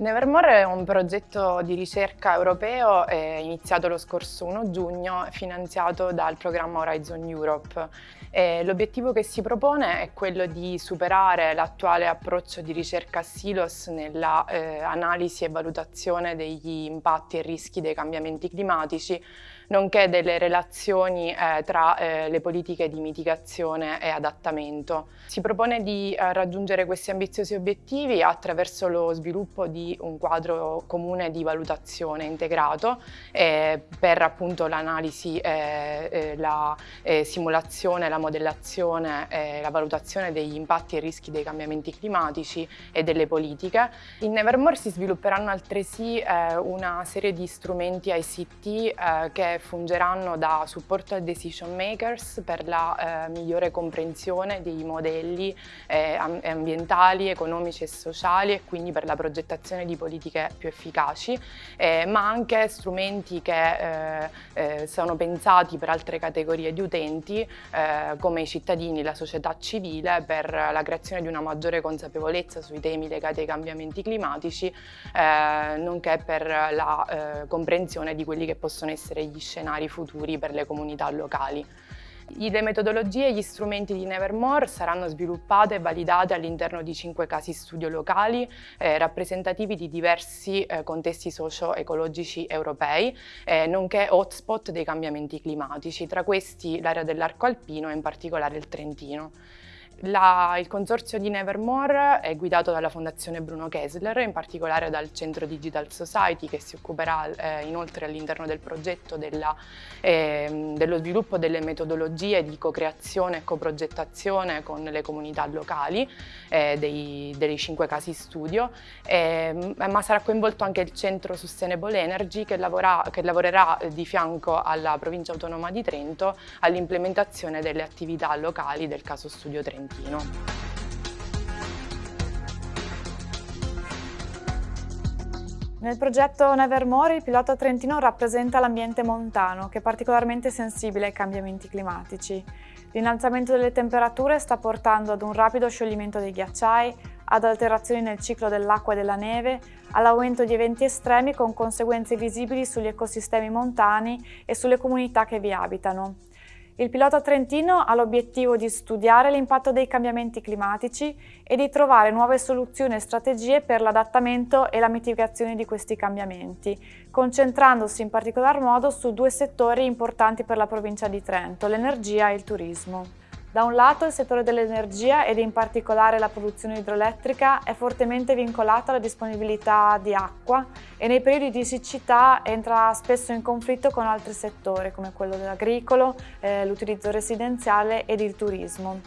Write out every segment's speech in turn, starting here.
Nevermore è un progetto di ricerca europeo iniziato lo scorso 1 giugno, finanziato dal programma Horizon Europe. L'obiettivo che si propone è quello di superare l'attuale approccio di ricerca silos nella eh, analisi e valutazione degli impatti e rischi dei cambiamenti climatici, nonché delle relazioni eh, tra eh, le politiche di mitigazione e adattamento. Si propone di eh, raggiungere questi ambiziosi obiettivi attraverso lo sviluppo di un quadro comune di valutazione integrato eh, per appunto l'analisi, eh, eh, la simulazione, la modellazione la valutazione degli impatti e rischi dei cambiamenti climatici e delle politiche. In Nevermore si svilupperanno altresì una serie di strumenti ICT che fungeranno da supporto ai decision makers per la eh, migliore comprensione dei modelli eh, ambientali, economici e sociali e quindi per la progettazione di politiche più efficaci, eh, ma anche strumenti che eh, eh, sono pensati per altre categorie di utenti eh, come i cittadini, la società civile per la creazione di una maggiore consapevolezza sui temi legati ai cambiamenti climatici nonché per la comprensione di quelli che possono essere gli scenari futuri per le comunità locali. Le metodologie e gli strumenti di Nevermore saranno sviluppate e validate all'interno di cinque casi studio locali eh, rappresentativi di diversi eh, contesti socio-ecologici europei, eh, nonché hotspot dei cambiamenti climatici, tra questi l'area dell'arco alpino e in particolare il Trentino. La, il consorzio di Nevermore è guidato dalla Fondazione Bruno Kessler, in particolare dal Centro Digital Society che si occuperà eh, inoltre all'interno del progetto della, eh, dello sviluppo delle metodologie di co-creazione e coprogettazione con le comunità locali eh, dei, dei, cinque casi studio, ehm, ma sarà coinvolto anche il Centro Sustainable Energy che, lavora, che lavorerà di fianco alla provincia autonoma di Trento all'implementazione delle attività locali del caso studio Trento. Trentino. Nel progetto Nevermore il pilota trentino rappresenta l'ambiente montano, che è particolarmente sensibile ai cambiamenti climatici. L'innalzamento delle temperature sta portando ad un rapido scioglimento dei ghiacciai, ad alterazioni nel ciclo dell'acqua e della neve, all'aumento di eventi estremi con conseguenze visibili sugli ecosistemi montani e sulle comunità che vi abitano. Il pilota trentino ha l'obiettivo di studiare l'impatto dei cambiamenti climatici e di trovare nuove soluzioni e strategie per l'adattamento e la mitigazione di questi cambiamenti, concentrandosi in particolar modo su due settori importanti per la provincia di Trento, l'energia e il turismo. Da un lato il settore dell'energia ed in particolare la produzione idroelettrica è fortemente vincolato alla disponibilità di acqua e nei periodi di siccità entra spesso in conflitto con altri settori come quello dell'agricolo, eh, l'utilizzo residenziale ed il turismo.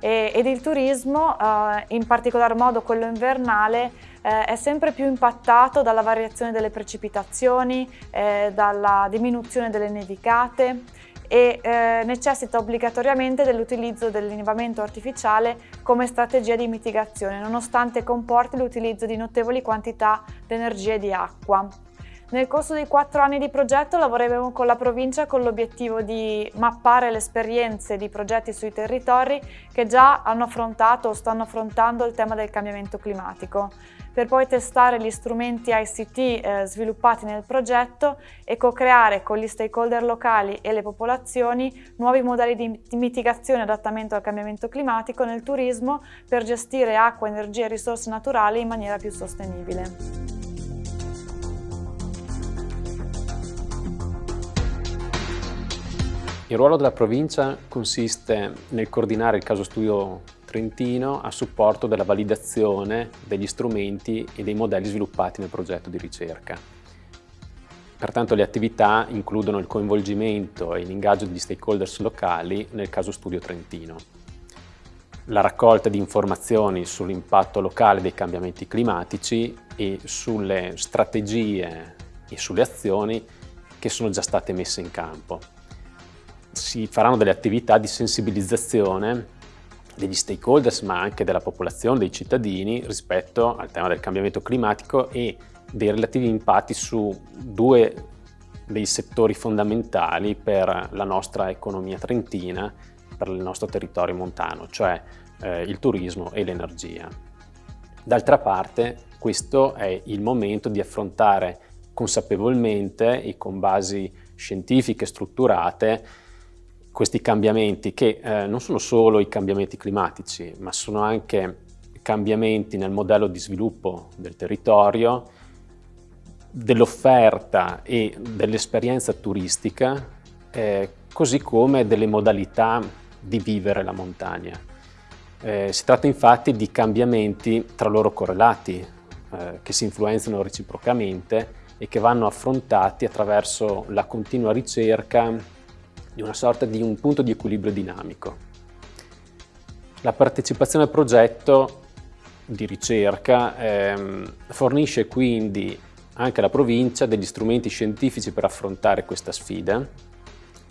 E, ed il turismo, eh, in particolar modo quello invernale, eh, è sempre più impattato dalla variazione delle precipitazioni, eh, dalla diminuzione delle nevicate, e eh, necessita obbligatoriamente dell'utilizzo dell'innevamento artificiale come strategia di mitigazione, nonostante comporti l'utilizzo di notevoli quantità di energia e di acqua. Nel corso dei quattro anni di progetto lavoreremo con la provincia con l'obiettivo di mappare le esperienze di progetti sui territori che già hanno affrontato o stanno affrontando il tema del cambiamento climatico, per poi testare gli strumenti ICT eh, sviluppati nel progetto e co-creare con gli stakeholder locali e le popolazioni nuovi modelli di mitigazione e adattamento al cambiamento climatico nel turismo per gestire acqua, energia e risorse naturali in maniera più sostenibile. Il ruolo della provincia consiste nel coordinare il caso studio trentino a supporto della validazione degli strumenti e dei modelli sviluppati nel progetto di ricerca. Pertanto le attività includono il coinvolgimento e l'ingaggio degli stakeholders locali nel caso studio trentino, la raccolta di informazioni sull'impatto locale dei cambiamenti climatici e sulle strategie e sulle azioni che sono già state messe in campo si faranno delle attività di sensibilizzazione degli stakeholders ma anche della popolazione, dei cittadini rispetto al tema del cambiamento climatico e dei relativi impatti su due dei settori fondamentali per la nostra economia trentina, per il nostro territorio montano, cioè eh, il turismo e l'energia. D'altra parte questo è il momento di affrontare consapevolmente e con basi scientifiche strutturate questi cambiamenti che eh, non sono solo i cambiamenti climatici, ma sono anche cambiamenti nel modello di sviluppo del territorio, dell'offerta e dell'esperienza turistica, eh, così come delle modalità di vivere la montagna. Eh, si tratta infatti di cambiamenti tra loro correlati, eh, che si influenzano reciprocamente e che vanno affrontati attraverso la continua ricerca di una sorta di un punto di equilibrio dinamico. La partecipazione al progetto di ricerca ehm, fornisce quindi anche alla provincia degli strumenti scientifici per affrontare questa sfida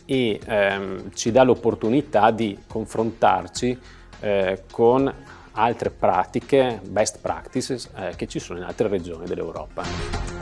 e ehm, ci dà l'opportunità di confrontarci eh, con altre pratiche, best practices, eh, che ci sono in altre regioni dell'Europa.